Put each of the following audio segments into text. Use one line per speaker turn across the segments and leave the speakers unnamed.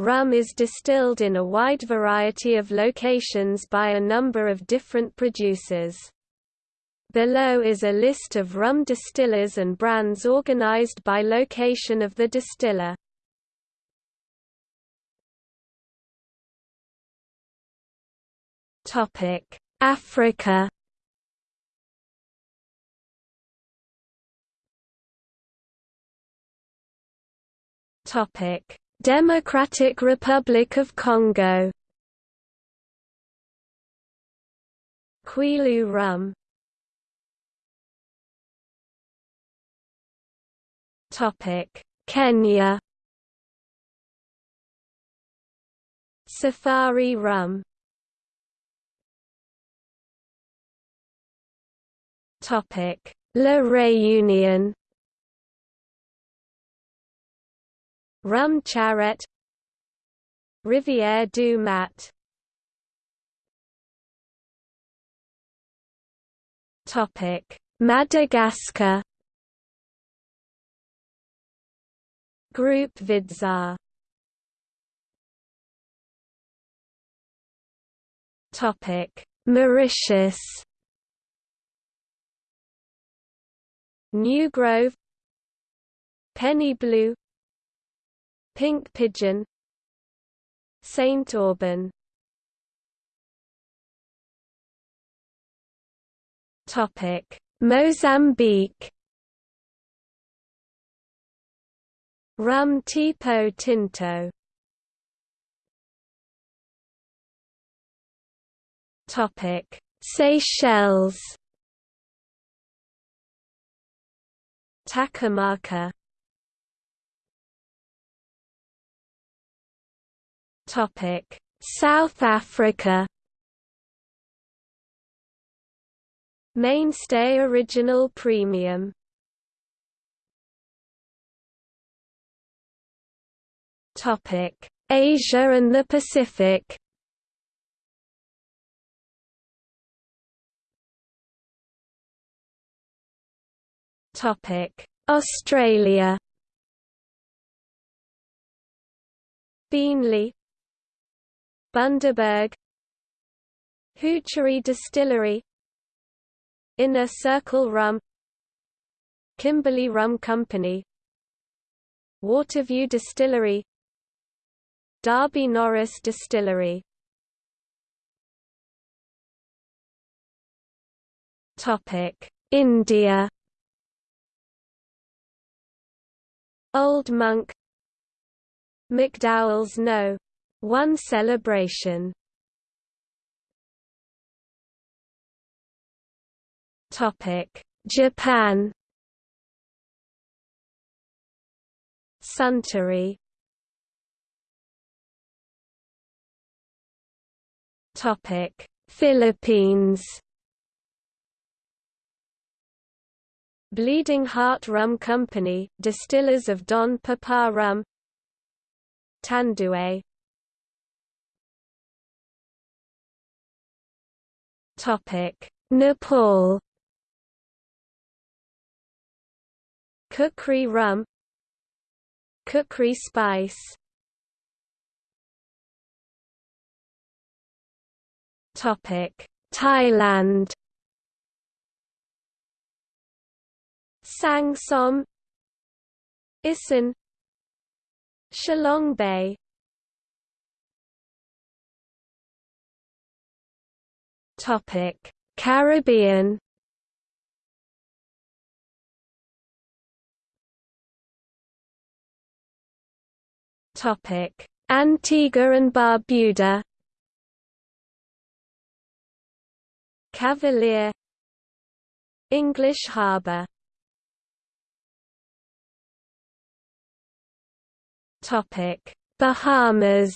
Rum is distilled in a wide variety of locations by a number of different producers. Below is a list of rum distillers and brands organized by location of the distiller. Africa Topic: Democratic Republic of Congo. Kwilu rum. Topic: Kenya. Safari rum. Topic: La Réunion. Rum Charette. Rivière du Mat. Topic. Madagascar. Group Vidzar Topic. Mauritius. New Grove. Penny Blue Pink pigeon. Saint Aubin Topic. Mozambique. Rum tipo tinto. Topic. Seychelles. Takamaka
South Africa.
Mainstay Original Premium.
Topic: Asia and the Pacific. Topic: Australia.
Beenleigh Bundaberg Hoochery Distillery Inner Circle Rum Kimberley Rum Company Waterview Distillery Derby Norris Distillery Topic
India
Old Monk McDowell's No. One celebration
Topic: Japan.
Suntory.
Topic: Philippines.
Bleeding Heart Rum Company, distillers of Don Papa rum Tanduay
Nepal.
Khukri rum, Khukri spice.
Topic: Thailand.
Sang Som, Isan, Chalong Bay.
Topic: Caribbean. Topic: Antigua and Barbuda.
Cavalier English Harbour
Topic: Bahamas.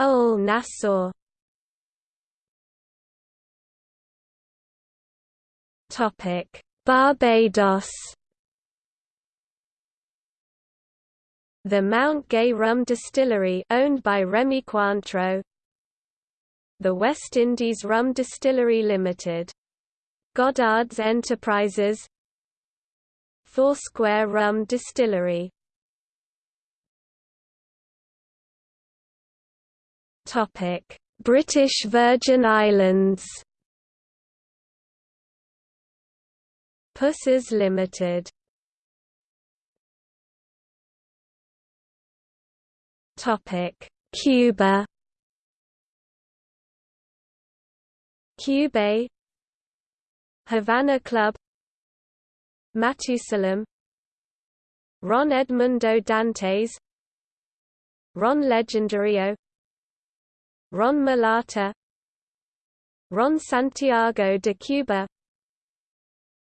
Oh, Old Nassau
Topic: Barbados.
The Mount Gay Rum Distillery owned by Remy Cointreau. The West Indies Rum Distillery Limited. Goddard's Enterprises. Foursquare Rum Distillery
British Virgin Islands.
Pussers Limited.
Topic: Cuba.
Cubay Havana Club Matusalem Ron Edmundo Dantes Ron Legendario Ron Mulata Ron Santiago de Cuba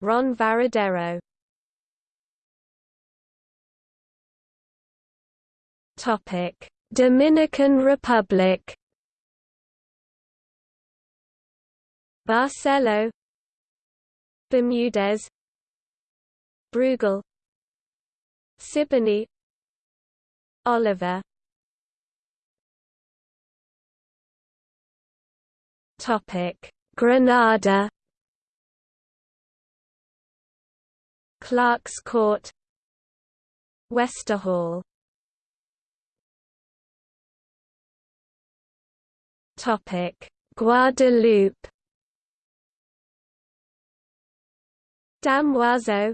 Ron Varadero.
Topic Dominican Republic.
Barcelo Bermudez Brugal Siboney Oliver
Topic. Grenada
Clarke's Court Westerhall
Topic. Guadeloupe
Damoiseau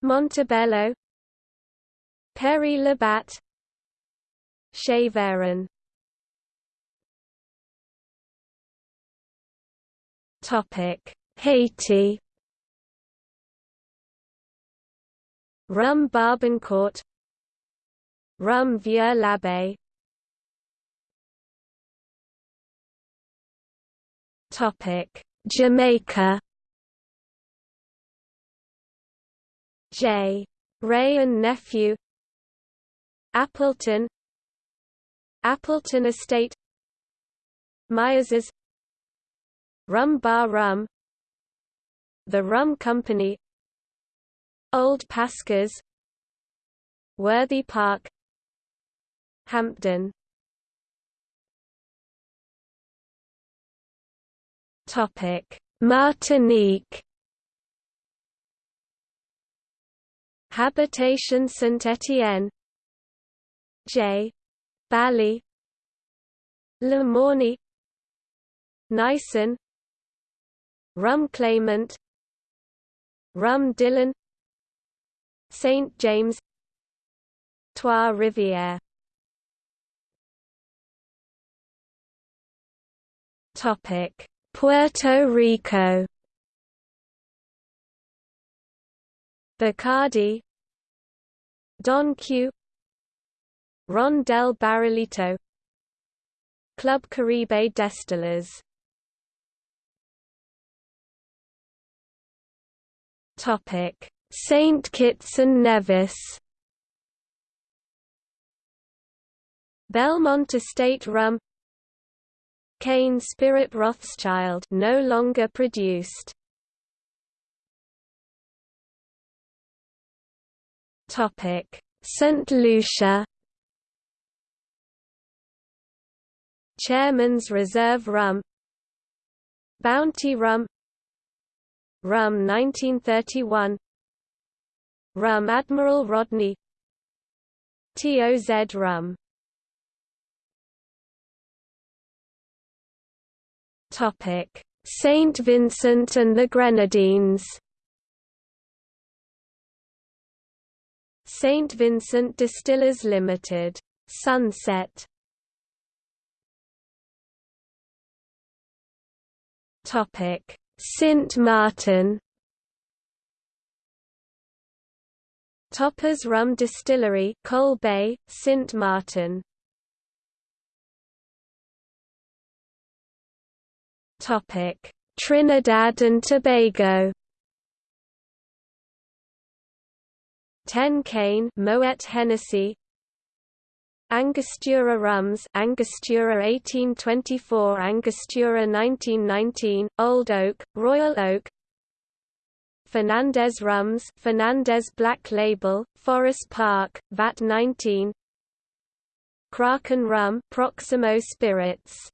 Montebello Père Labat Cheveron
Haiti.
Rum Barbancourt Rum Vieux l'Abbé
Topic. Jamaica.
J. Wray and Nephew. Appleton. Appleton Estate. Myers's Rum Bar Rum The Rum Company Old Pascas Worthy Park Hampden.
Topic Martinique.
Habitation Saint-Étienne J. Bally. Le Mauny. Neisson Rum Clément Rum Dillon St. James Trois Rivières.
Topic. Puerto Rico.
Bacardi Don Q Ron del Barrilito Club Caribe Destillers
Saint Kitts and Nevis.
Belmont Estate Rum. Cane Spirit Rothschild no longer produced.
Topic. St Lucia.
Chairman's Reserve Rum. Bounty Rum Rum 1931 Rum Admiral Rodney. TOZ Rum
Topic. Saint Vincent and the Grenadines.
St. Vincent Distillers Limited. Sunset.
Topic: Sint Maarten.
Toppers Rum Distillery, Coal Bay, Sint Maarten.
Topic: Trinidad and Tobago.
Ten Cane Moet Hennessy Angostura Rums Angostura 1824 Angostura 1919 Old Oak Royal Oak Fernandes Rums Fernandes Black Label Forres Park VAT 19 Kraken Rum Proximo Spirits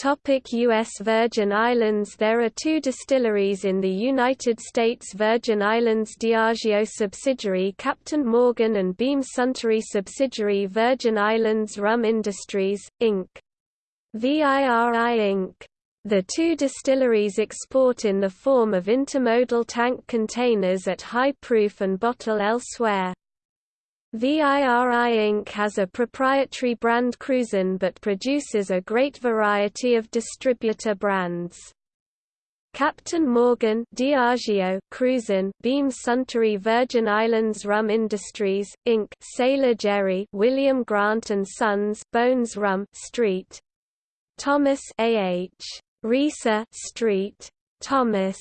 Topic U.S. Virgin Islands There are two distilleries in the United States Virgin Islands Diageo subsidiary Captain Morgan and Beam Suntory subsidiary Virgin Islands Rum Industries, Inc. VIRI Inc. The two distilleries export in the form of intermodal tank containers at high proof and bottle elsewhere. VIRI Inc. has a proprietary brand Cruzan but produces a great variety of distributor brands. Captain Morgan Diageo Cruzan Beam Suntory Virgin Islands Rum Industries Inc Sailor Jerry William Grant and Sons Bones Rum Street Thomas AH Riise Street Thomas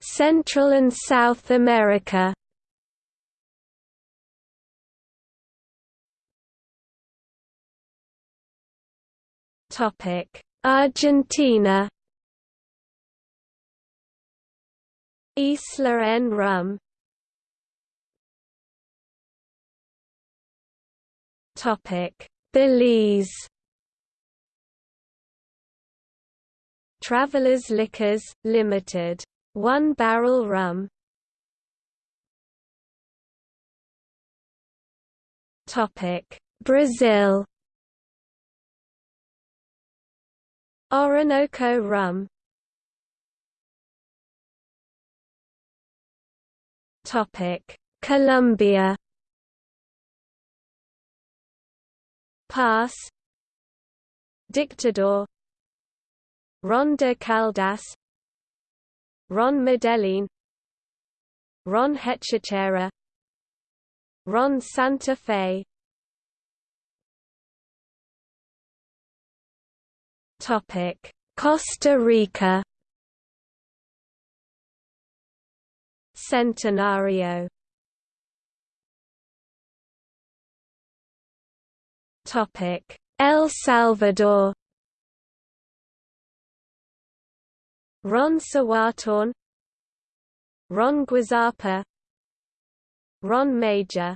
Central and South America. Topic: Argentina.
Isla en Rum.
Topic: Belize.
Travelers Liquors, Limited. One Barrel Rum.
Topic Brazil
Orinoco Rum.
Topic Colombia
Pass Dictador Ron de Caldas Ron Medellin Ron Hechicera Ron Santa Fe.
Topic Costa Rica.
Centenario.
Topic El Salvador
Ron Cihuatán Ron Guazapa Ron Major.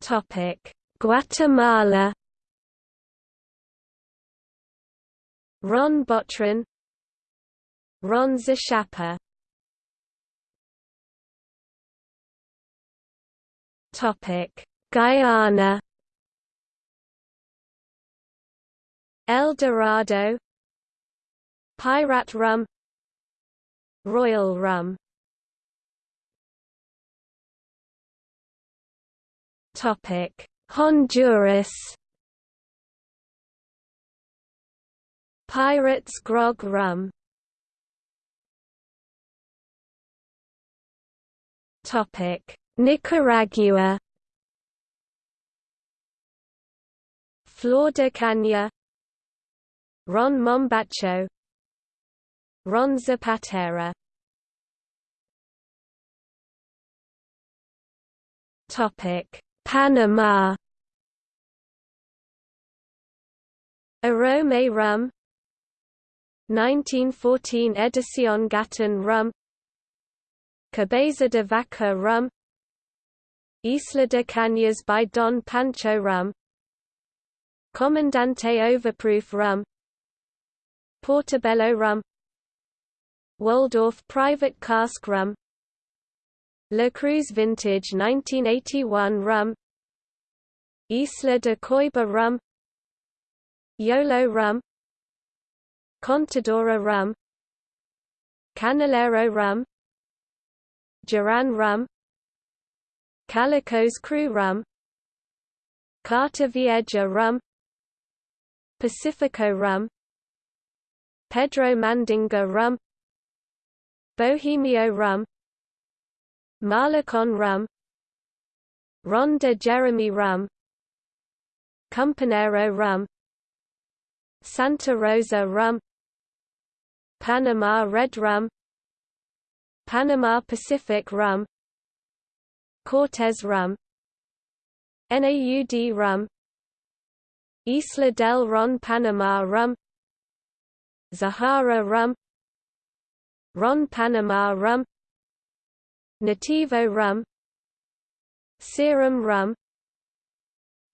Topic Guatemala.
Ron Botran Ron Zacapa
Topic Guyana
El Dorado Pirate Rum Royal Rum.
Topic. Honduras.
Pirates Grog Rum.
Topic. Nicaragua.
Flor de Caña Ron Mombacho Ron Zapatera.
Topic Panama.
Arome Rum. 1914 Edición Gatún Rum. Cabeza de Vaca Rum. Isla de Cañas by Don Pancho Rum. Comandante Overproof Rum Portobello rum Waldorf Private Cask Rum La Cruz Vintage 1981 Rum Isla de Coiba Rum Yolo Rum Contadora Rum Canelero Rum Duran Rum Calico's Crew Rum Carta Vieja Rum Pacifico Rum Pedro Mandinga rum Bohemio rum Malecon rum Ron de Jeremy rum Campanero rum Santa Rosa rum Panama red rum Panama Pacific rum Cortez rum NAUD rum Isla del Ron Panama rum Zahara rum Ron Panama rum Nativo rum Serum rum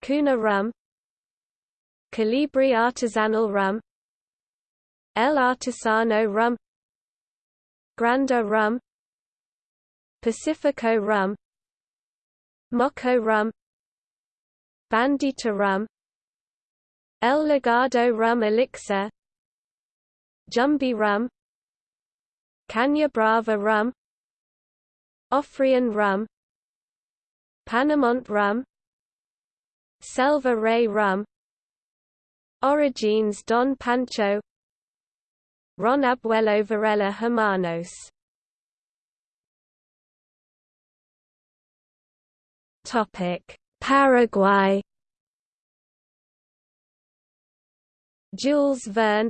Cuna rum Calibri artisanal rum El Artisano rum Granda rum Pacifico rum Moco rum Bandita rum El Legado rum elixir Jumbi rum Caña Brava rum Ofrian rum Panamont rum Selva Rey rum Origines Don Pancho Ron Abuelo Varela Hermanos.
Topic Paraguay.
Jules Verne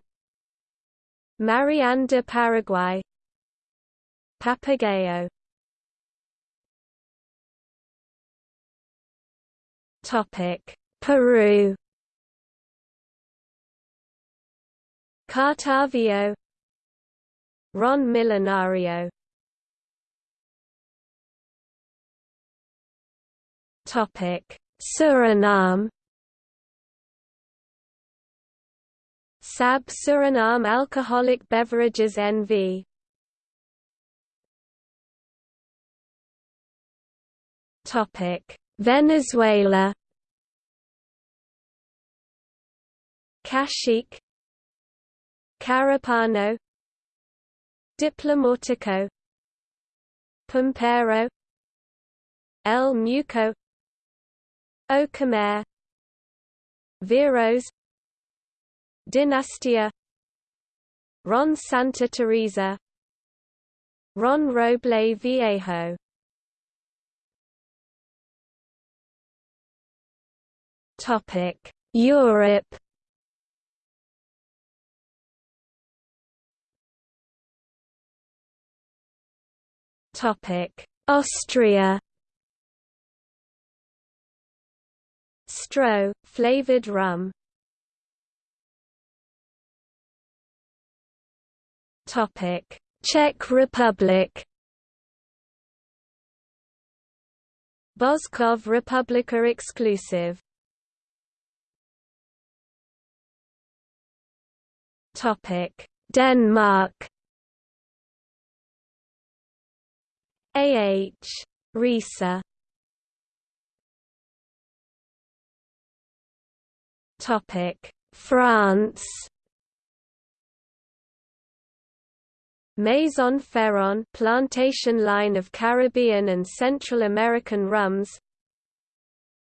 Marianne de Paraguay. Papagayo
Topic. Peru.
Cartavio. Ron Millonario
Topic. Suriname
SAB Suriname Alcoholic Beverages NV
Topic. Venezuela.
Cacique. Carúpano. Diplomatico Pampero El Muco. Ocumare. Veros Dinastia. Ron Santa Teresa. Ron Roble Viejo.
Topic Europe. Topic Austria.
Stroh, flavored rum
Topic. Czech Republic
Božkov Republika exclusive
Topic. Denmark
AH
Riise Topic. France
Maison Ferrand plantation line of Caribbean and Central American rums.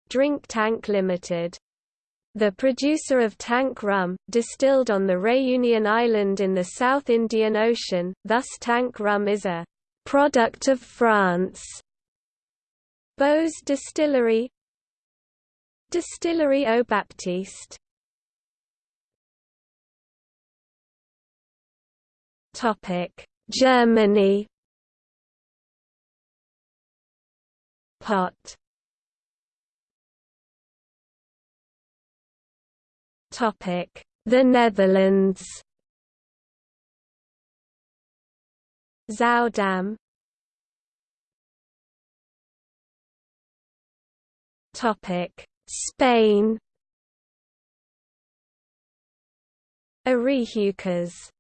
Drink Tank Limited. The producer of tank rum, distilled on the Réunion Island in the South Indian Ocean, thus tank rum is a product of France. Bose Distillery. Distillery Aux Baptistes
Germany Pot. Topic. The Netherlands
Zuidam
Topic. Spain Arehucas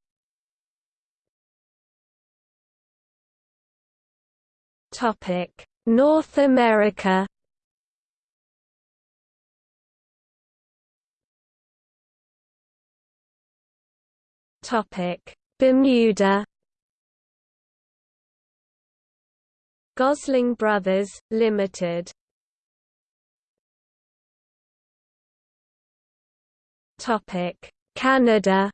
North America Topic. Bermuda
Gosling Brothers, Limited
Topic: Canada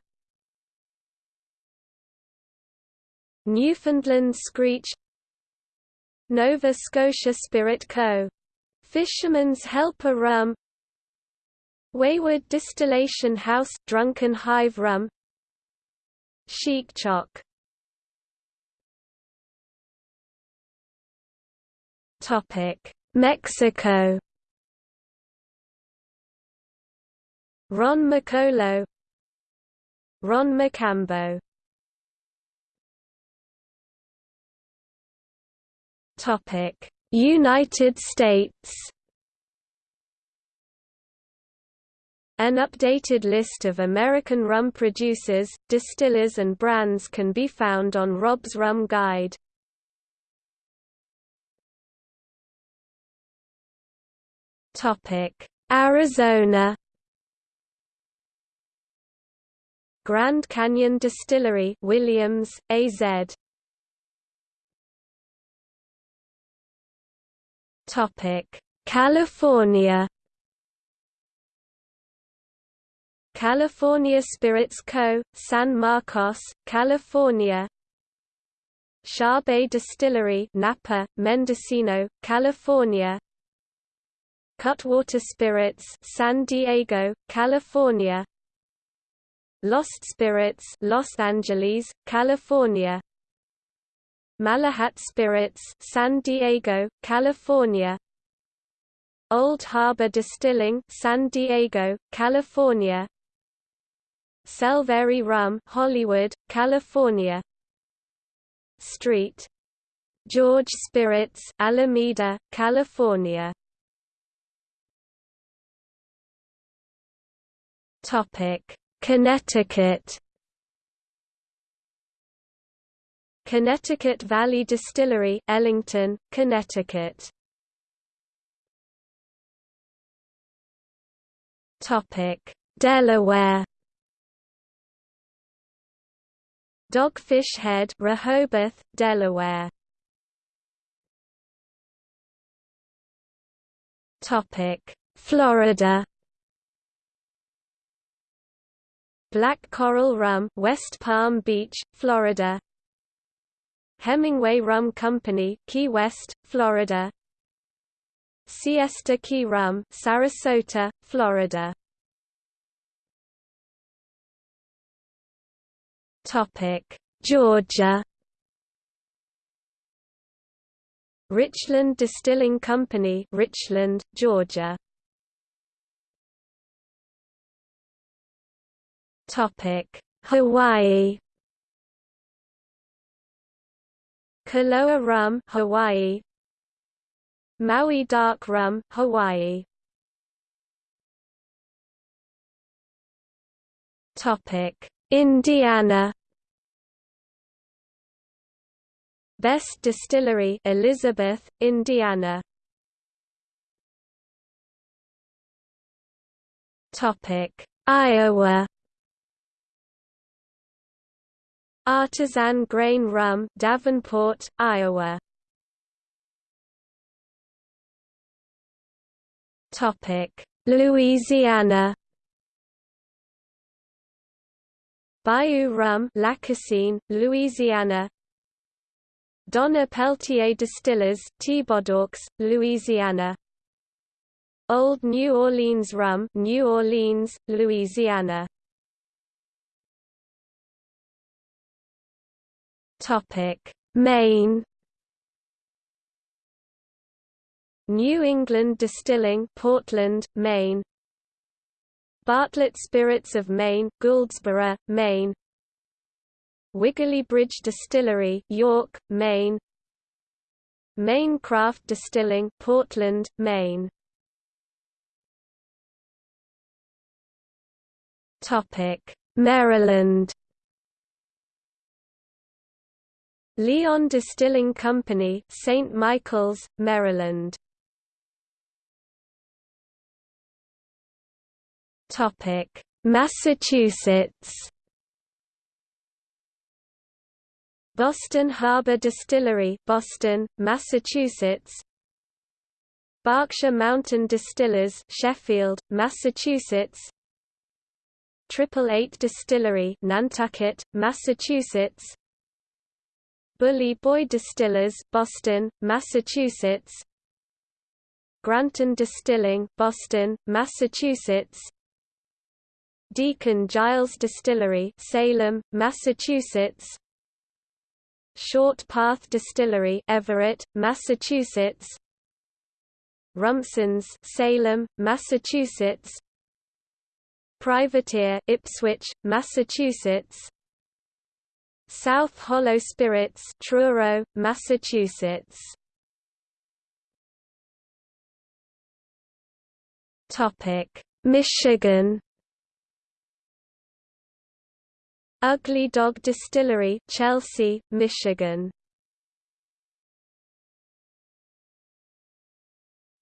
Newfoundland Screech Nova Scotia Spirit Co. Fisherman's Helper Rum. Wayward Distillation House Drunken Hive Rum. Chic
Topic Mexico.
Ron Macolo Ron Mocambo United States An updated list of American rum producers, distillers and brands can be found on Rob's Rum Guide. Arizona Grand Canyon Distillery Williams, AZ California. California Spirits Co., San Marcos, California. Bay Distillery Napa, Mendocino, California. Cutwater Spirits San Diego, California. Lost Spirits Los Angeles, California Malahat Spirits San Diego, California Old Harbor Distilling San Diego, California Selvery Rum, Hollywood, California. Street. George Spirits, Alameda, California. Topic: Connecticut. Connecticut Valley Distillery, Ellington, Connecticut. Topic: Delaware. Dogfish Head, Rehoboth, Delaware. Topic: Florida. Black Coral Rum, West Palm Beach, Florida. Hemingway Rum Company, Key West, Florida. Siesta Key Rum, Sarasota, Florida. Topic: Georgia. Richland Distilling Company, Richland, Georgia. Topic: Hawaii. Koloa Rum, Hawaii. Maui Dark Rum, Hawaii. Topic: Indiana. Best Distillery Elizabeth, Indiana. Topic. Iowa Artisan Grain Rum Davenport, Iowa. Louisiana. Bayou Rum Lacassine, Louisiana. Donner-Peltier Distillers, Thibodaux, Louisiana. Old New Orleans Rum New Orleans, Louisiana Topic. Maine. New England Distilling Portland, Maine. Bartlett Spirits of Maine, Gouldsboro, Maine. Wiggly Bridge Distillery, York, Maine. Maine Craft Distilling, Portland, Maine. Topic: Maryland Leon Distilling Company, St. Michaels, Maryland Topic: Massachusetts. Boston Harbor Distillery, Boston, Massachusetts. Berkshire Mountain Distillers, Sheffield, Massachusetts. Triple Eight Distillery, Nantucket, Massachusetts. Bully Boy Distillers, Boston, Massachusetts. GrandTen Distilling, Boston, Massachusetts. Deacon Giles Distillery, Salem, Massachusetts. Short Path Distillery, Everett, Massachusetts. Rumson's, Salem, Massachusetts. Privateer, Ipswich, Massachusetts. South Hollow Spirits, Truro, Massachusetts.
Topic: Michigan.
Ugly Dog Distillery, Chelsea, Michigan.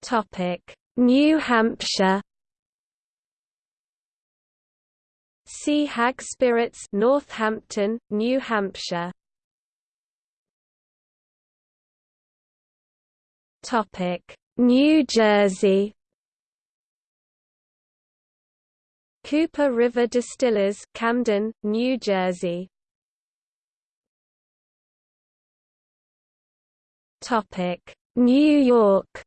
Topic: New Hampshire.
Sea Hag Spirits, Northampton, New Hampshire.
Topic: New Jersey.
Cooper River Distillers, Camden, New Jersey.
Topic: New York.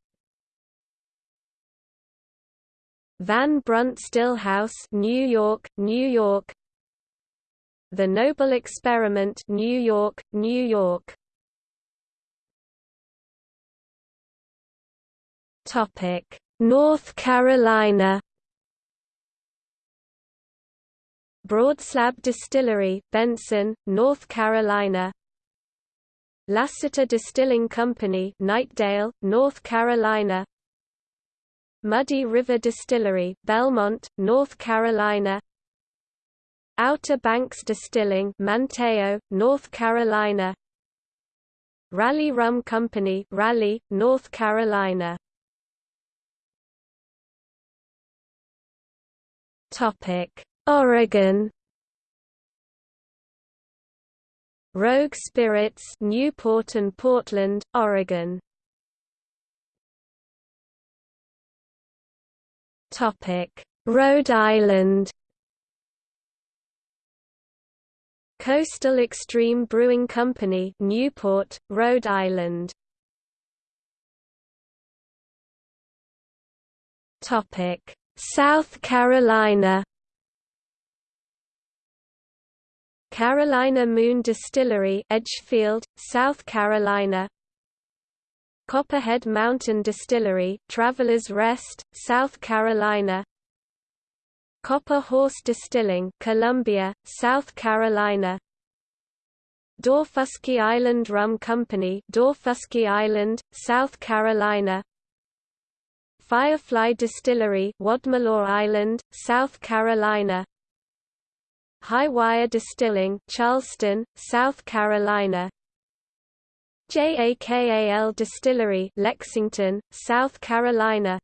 Van Brunt Stillhouse, New York, New York. The Noble Experiment, New York, New York.
Topic: North Carolina.
Broadslab Distillery, Benson, North Carolina. Lassiter Distilling Company, Knightdale, North Carolina. Muddy River Distillery, Belmont, North Carolina. Outer Banks Distilling, Manteo, North Carolina. Raleigh Rum Company, Raleigh, North Carolina.
Topic: Oregon
Rogue Spirits Newport and Portland, Oregon
Rhode Island.
Coastal Extreme Brewing Company Newport, Rhode Island.
Topic. South Carolina.
Carolina Moon Distillery Edgefield, South Carolina Copperhead Mountain Distillery Travelers Rest, South Carolina. Copper Horse Distilling Columbia, South Carolina. Daufuskie Island Rum Company Daufuskie Island, South Carolina. Firefly Distillery Wadmalaw Island, South Carolina. High Wire Distilling Charleston, South Carolina JAKAL Distillery Lexington, South Carolina.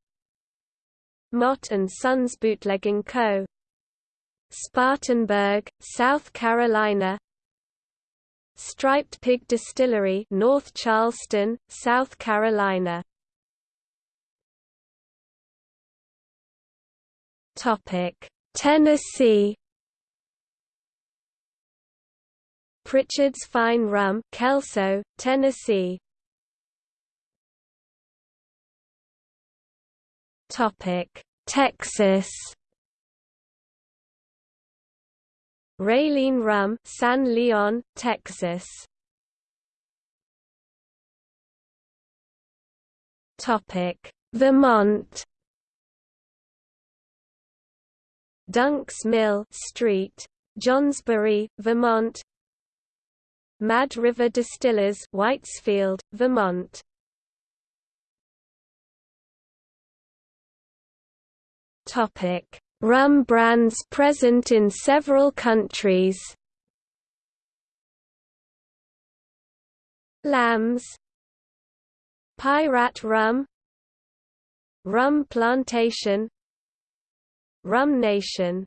Mott and Sons Bootlegging Co. Spartanburg, South Carolina. Striped Pig Distillery North Charleston, South Carolina.
Topic Tennessee
Prichard's Fine Rum, Kelso, Tennessee.
Topic: Texas.
Railean Rum, San Leon, Texas.
Topic: Vermont.
Dunk's Mill Street, Johnsbury, Vermont Mad River Distillers Waitsfield, Vermont.
Topic: Rum brands present in several countries.
Lambs. Pirate Rum. Rum Plantation. Rum Nation